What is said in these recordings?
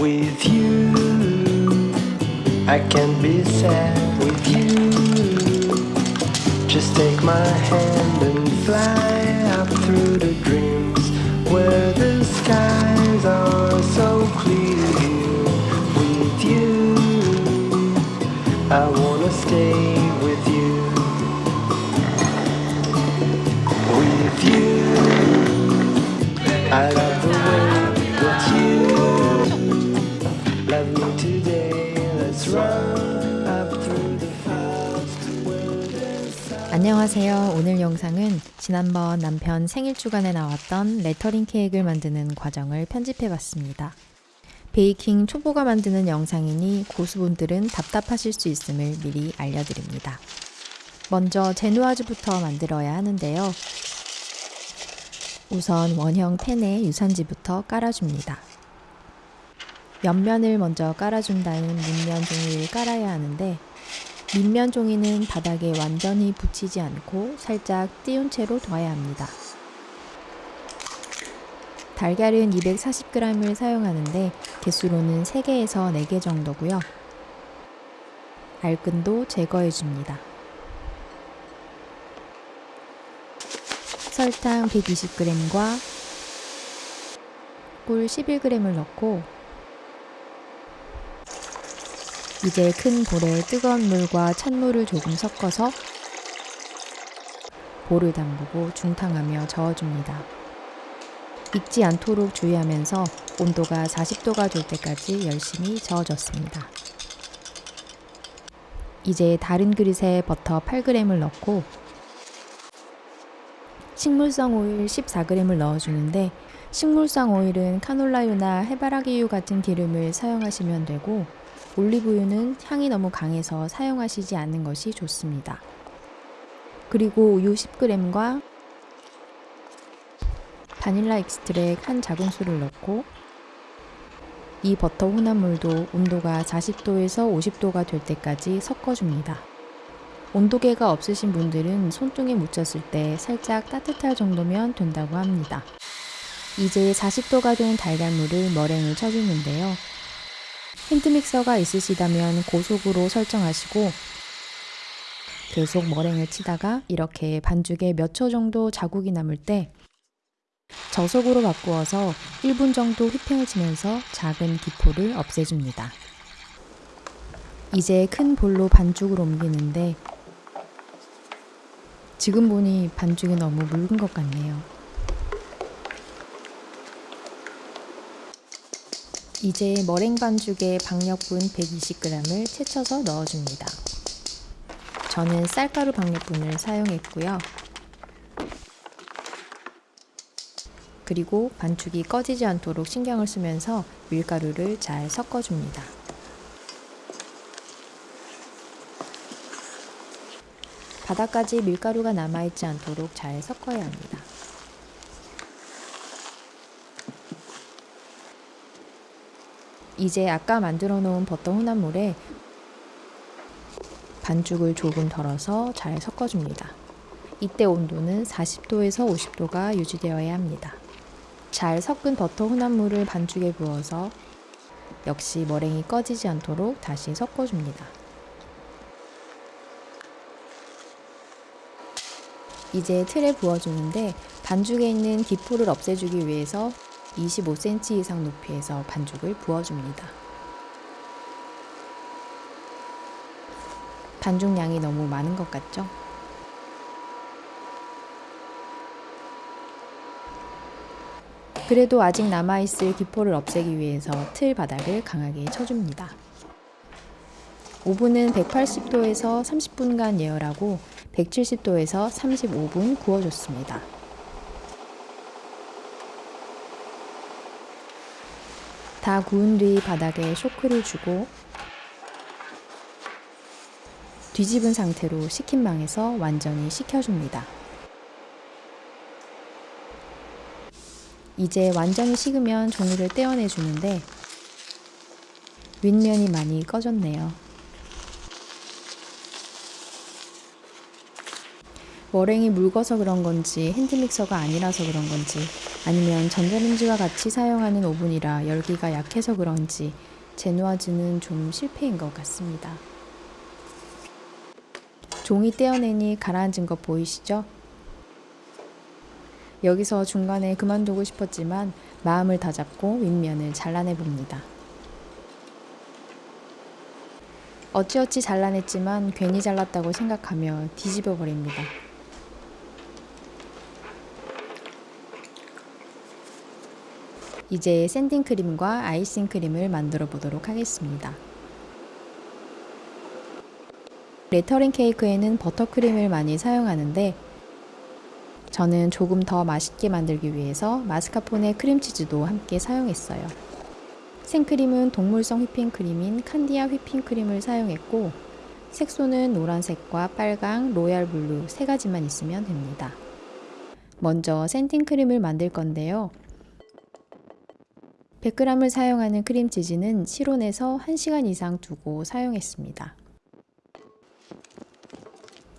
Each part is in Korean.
with you. I can't be sad with you. Just take my hand and fly up through the dreams where the skies are so clear. With you, I wanna stay with you. With you, I love 안녕하세요. 오늘 영상은 지난번 남편 생일 주간에 나왔던 레터링 케이크를 만드는 과정을 편집해 봤습니다. 베이킹 초보가 만드는 영상이니 고수분들은 답답하실 수 있음을 미리 알려드립니다. 먼저 제누아즈부터 만들어야 하는데요. 우선 원형 팬에 유산지부터 깔아줍니다. 옆면을 먼저 깔아준 다음 밑면 종이를 깔아야 하는데 밑면 종이는 바닥에 완전히 붙이지 않고 살짝 띄운 채로 둬야 합니다. 달걀은 240g을 사용하는데 개수로는 3개에서 4개 정도고요. 알끈도 제거해 줍니다. 설탕 120g과 꿀 11g을 넣고 이제 큰 볼에 뜨거운 물과 찬물을 조금 섞어서 볼을 담그고 중탕하며 저어줍니다. 익지 않도록 주의하면서 온도가 40도가 될 때까지 열심히 저어줬습니다. 이제 다른 그릇에 버터 8g을 넣고 식물성 오일 14g을 넣어주는데 식물성 오일은 카놀라유나 해바라기유 같은 기름을 사용하시면 되고 올리브유는 향이 너무 강해서 사용하시지 않는 것이 좋습니다. 그리고 우유 10g과 바닐라 extract 한 작은술을 넣고 이 버터 혼합물도 온도가 40도에서 50도가 될 때까지 섞어줍니다. 온도계가 없으신 분들은 손등에 묻혔을 때 살짝 따뜻할 정도면 된다고 합니다. 이제 40도가 된 달걀물을 머랭을 쳐주는데요. 핸드믹서가 있으시다면 고속으로 설정하시고 계속 머랭을 치다가 이렇게 반죽에 몇 초 정도 자국이 남을 때 저속으로 바꾸어서 1분 정도 휘핑을 치면서 작은 기포를 없애줍니다. 이제 큰 볼로 반죽을 옮기는데 지금 보니 반죽이 너무 묽은 것 같네요. 이제 머랭 반죽에 박력분 120g을 채쳐서 넣어줍니다. 저는 쌀가루 박력분을 사용했고요. 그리고 반죽이 꺼지지 않도록 신경을 쓰면서 밀가루를 잘 섞어줍니다. 바닥까지 밀가루가 남아있지 않도록 잘 섞어야 합니다. 이제 아까 만들어 놓은 버터 혼합물에 반죽을 조금 덜어서 잘 섞어줍니다. 이때 온도는 40도에서 50도가 유지되어야 합니다. 잘 섞은 버터 혼합물을 반죽에 부어서 역시 머랭이 꺼지지 않도록 다시 섞어줍니다. 이제 틀에 부어주는데 반죽에 있는 기포를 없애주기 위해서 25cm 이상 높이에서 반죽을 부어줍니다. 반죽량이 너무 많은 것 같죠? 그래도 아직 남아있을 기포를 없애기 위해서 틀 바닥을 강하게 쳐줍니다. 오븐은 180도에서 30분간 예열하고 170도에서 35분 구워줬습니다. 다 구운 뒤 바닥에 쇼크를 주고 뒤집은 상태로 식힌망에서 완전히 식혀줍니다. 이제 완전히 식으면 종이를 떼어내 주는데 윗면이 많이 꺼졌네요. 머랭이 묽어서 그런 건지 핸드믹서가 아니라서 그런 건지 아니면 전자레인지와 같이 사용하는 오븐이라 열기가 약해서 그런지 제누아즈는 좀 실패인 것 같습니다. 종이 떼어내니 가라앉은 것 보이시죠? 여기서 중간에 그만두고 싶었지만 마음을 다잡고 윗면을 잘라내 봅니다. 어찌어찌 잘라냈지만 괜히 잘랐다고 생각하며 뒤집어 버립니다. 이제 sanding 크림과 아이싱 크림을 만들어 보도록 하겠습니다. 레터링 케이크에는 버터크림을 많이 사용하는데 저는 조금 더 맛있게 만들기 위해서 마스카포네 크림치즈도 함께 사용했어요. 생크림은 동물성 휘핑크림인 칸디아 휘핑크림을 사용했고 색소는 노란색과 빨강, royal blue 세 가지만 있으면 됩니다. 먼저 sanding 크림을 만들 건데요. 100g을 사용하는 크림치즈는 실온에서 1시간 이상 두고 사용했습니다.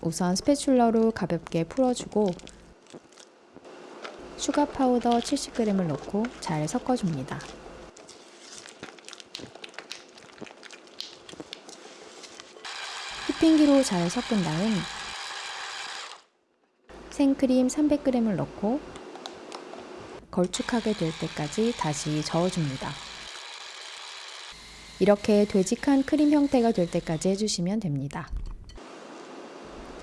우선 spatula로 가볍게 풀어주고 슈가 파우더 70g을 넣고 잘 섞어줍니다. 휘핑기로 잘 섞은 다음 생크림 300g을 넣고 걸쭉하게 될 때까지 다시 저어줍니다. 이렇게 되직한 크림 형태가 될 때까지 해주시면 됩니다.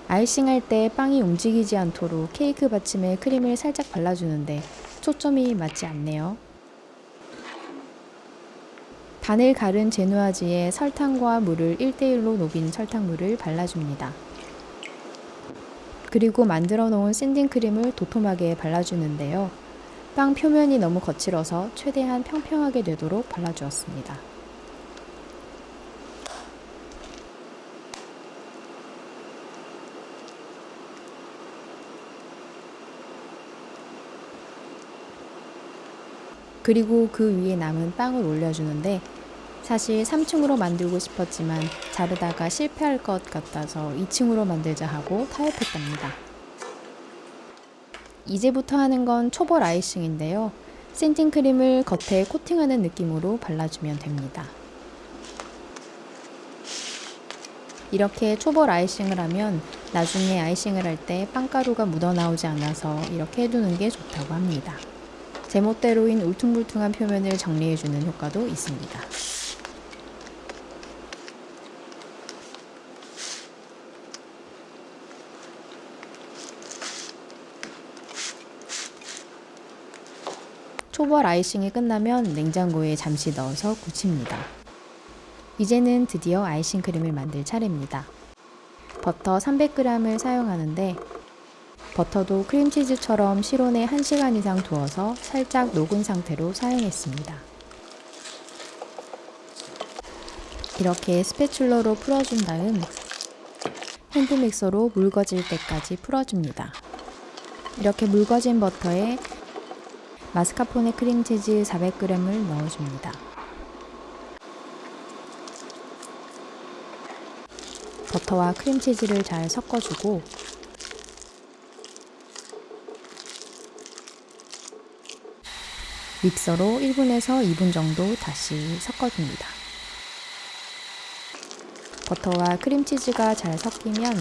아이싱할 때 빵이 움직이지 않도록 케이크 받침에 크림을 살짝 발라주는데 초점이 맞지 않네요. 반을 가른 제누아즈에 설탕과 물을 1대1로 녹인 설탕물을 발라줍니다. 그리고 만들어 놓은 sanding 크림을 도톰하게 발라주는데요. 빵 표면이 너무 거칠어서 최대한 평평하게 되도록 발라주었습니다. 그리고 그 위에 남은 빵을 올려주는데 사실 3층으로 만들고 싶었지만 자르다가 실패할 것 같아서 2층으로 만들자 하고 타협했답니다. 이제부터 하는 건 초벌 아이싱인데요. sanding 크림을 겉에 코팅하는 느낌으로 발라주면 됩니다. 이렇게 초벌 아이싱을 하면 나중에 아이싱을 할 때 빵가루가 묻어나오지 않아서 이렇게 해두는 게 좋다고 합니다. 제멋대로인 울퉁불퉁한 표면을 정리해주는 효과도 있습니다. 초벌 아이싱이 끝나면 냉장고에 잠시 넣어서 굳힙니다. 이제는 드디어 아이싱 크림을 만들 차례입니다. 버터 300g을 사용하는데 버터도 크림치즈처럼 실온에 1시간 이상 두어서 살짝 녹은 상태로 사용했습니다. 이렇게 스패츌러로 풀어준 다음 핸드믹서로 묽어질 때까지 풀어줍니다. 이렇게 묽어진 버터에 마스카포네 크림치즈 400g을 넣어줍니다. 버터와 크림치즈를 잘 섞어주고 믹서로 1분에서 2분 정도 다시 섞어줍니다. 버터와 크림치즈가 잘 섞이면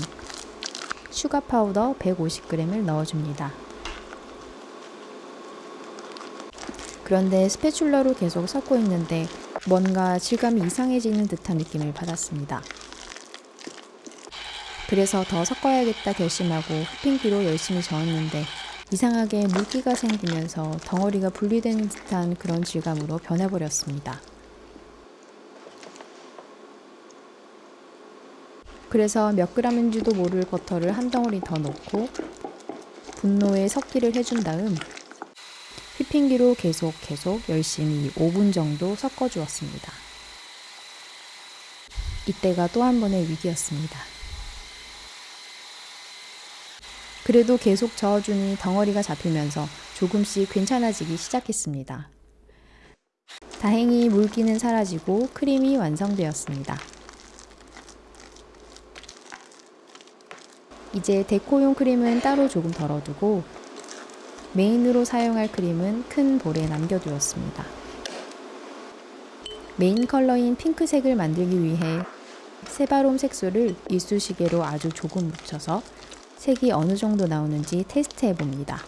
슈가 파우더 150g을 넣어줍니다. 그런데 spatula로 계속 섞고 있는데 뭔가 질감이 이상해지는 듯한 느낌을 받았습니다. 그래서 더 섞어야겠다 결심하고 휘핑기로 열심히 저었는데 이상하게 물기가 생기면서 덩어리가 분리되는 듯한 그런 질감으로 변해버렸습니다. 그래서 몇 그램인지도 모를 버터를 한 덩어리 더 넣고 분노에 섞기를 해준 다음 휘 핑기로 계속 계속 열심히 5분 정도 섞어 주었습니다. 이때가 또 한 번의 위기였습니다. 그래도 계속 저어주니 덩어리가 잡히면서 조금씩 괜찮아지기 시작했습니다. 다행히 물기는 사라지고 크림이 완성되었습니다. 이제 데코용 크림은 따로 조금 덜어두고 메인으로 사용할 크림은 큰 볼에 남겨두었습니다. 메인 컬러인 핑크색을 만들기 위해 세바롬 색소를 이쑤시개로 아주 조금 묻혀서 색이 어느 정도 나오는지 테스트해 봅니다.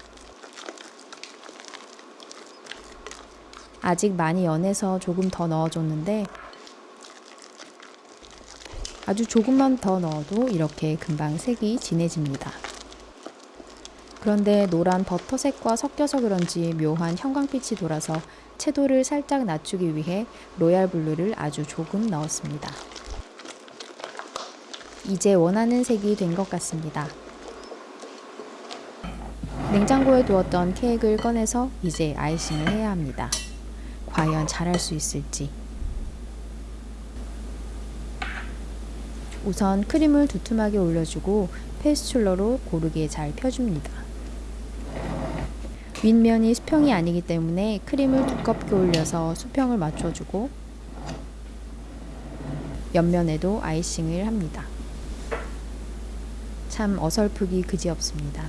아직 많이 연해서 조금 더 넣어줬는데 아주 조금만 더 넣어도 이렇게 금방 색이 진해집니다. 그런데 노란 버터색과 섞여서 그런지 묘한 형광빛이 돌아서 채도를 살짝 낮추기 위해 royal blue를 아주 조금 넣었습니다. 이제 원하는 색이 된 것 같습니다. 냉장고에 두었던 케이크를 꺼내서 이제 아이싱을 해야 합니다. 과연 잘할 수 있을지. 우선 크림을 두툼하게 올려주고 페스츄러로 고르게 잘 펴줍니다. 윗면이 수평이 아니기 때문에 크림을 두껍게 올려서 수평을 맞춰주고 옆면에도 아이싱을 합니다. 참 어설프기 그지없습니다.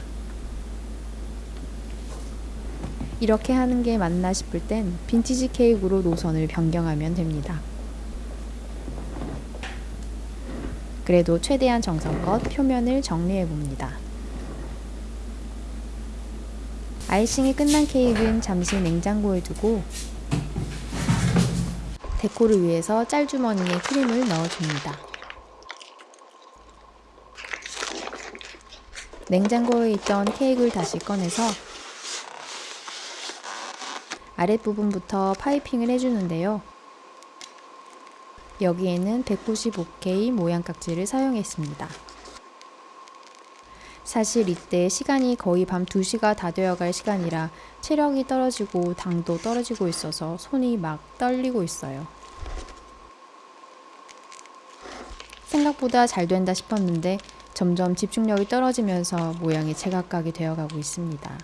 이렇게 하는 게 맞나 싶을 땐 빈티지 케이크로 노선을 변경하면 됩니다. 그래도 최대한 정성껏 표면을 정리해 봅니다. 아이싱이 끝난 케이크는 잠시 냉장고에 두고 데코를 위해서 짤주머니에 크림을 넣어줍니다. 냉장고에 있던 케이크를 다시 꺼내서 아랫부분부터 파이핑을 해주는데요. 여기에는 195K 모양 깍지를 사용했습니다. 사실 이때 시간이 거의 밤 2시가 다 되어갈 시간이라 체력이 떨어지고 당도 떨어지고 있어서 손이 막 떨리고 있어요. 생각보다 잘 된다 싶었는데 점점 집중력이 떨어지면서 모양이 제각각이 되어가고 있습니다.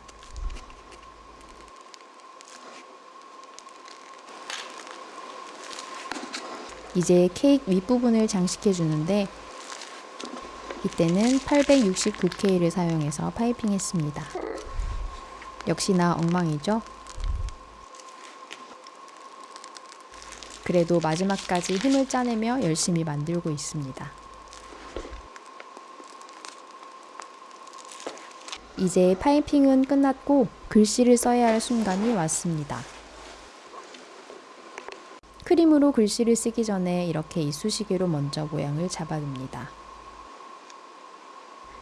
이제 케이크 윗부분을 장식해 주는데 이때는 869K를 사용해서 파이핑 했습니다. 역시나 엉망이죠? 그래도 마지막까지 힘을 짜내며 열심히 만들고 있습니다. 이제 파이핑은 끝났고 글씨를 써야 할 순간이 왔습니다. 크림으로 글씨를 쓰기 전에 이렇게 이쑤시개로 먼저 모양을 잡아줍니다.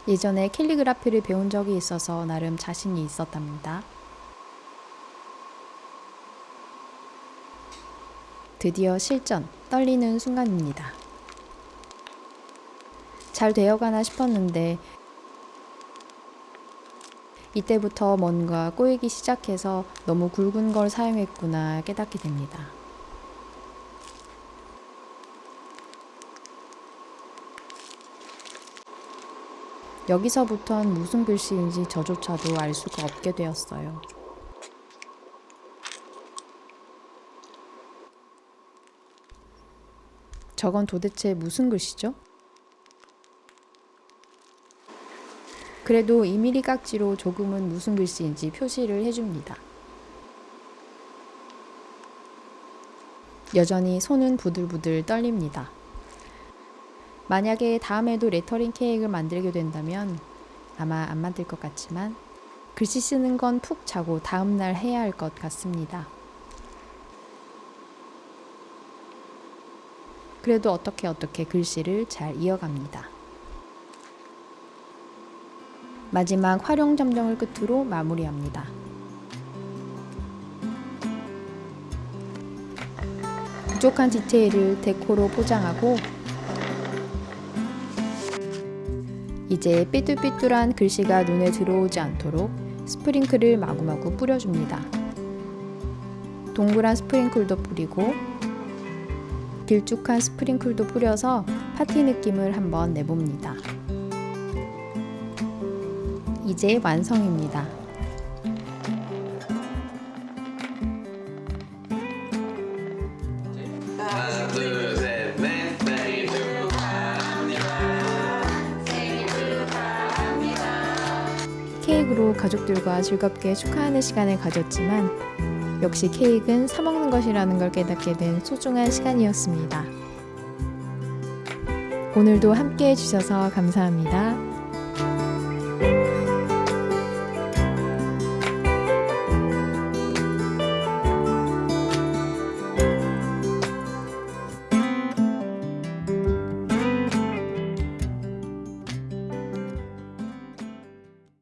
예전에 캘리그라피를 배운 적이 있어서 나름 자신이 있었답니다. 드디어 실전, 떨리는 순간입니다. 잘 되어가나 싶었는데 이때부터 뭔가 꼬이기 시작해서 너무 굵은 걸 사용했구나 깨닫게 됩니다. 여기서부턴 무슨 글씨인지 저조차도 알 수가 없게 되었어요. 저건 도대체 무슨 글씨죠? 그래도 2mm 깍지로 조금은 무슨 글씨인지 표시를 해줍니다. 여전히 손은 부들부들 떨립니다. 만약에 다음에도 레터링 케이크를 만들게 된다면 아마 안 만들 것 같지만 글씨 쓰는 건 푹 자고 다음날 해야 할 것 같습니다. 그래도 어떻게 어떻게 글씨를 잘 이어갑니다. 마지막 활용 점정을 끝으로 마무리합니다. 부족한 디테일을 데코로 포장하고 이제 삐뚤삐뚤한 글씨가 눈에 들어오지 않도록 스프링클을 마구마구 뿌려줍니다. 동그란 스프링클도 뿌리고 길쭉한 스프링클도 뿌려서 파티 느낌을 한번 내봅니다. 이제 완성입니다. 케이크로 가족들과 즐겁게 축하하는 시간을 가졌지만 역시 케이크는 사 먹는 것이라는 걸 깨닫게 된 소중한 시간이었습니다. 오늘도 함께 해주셔서 감사합니다.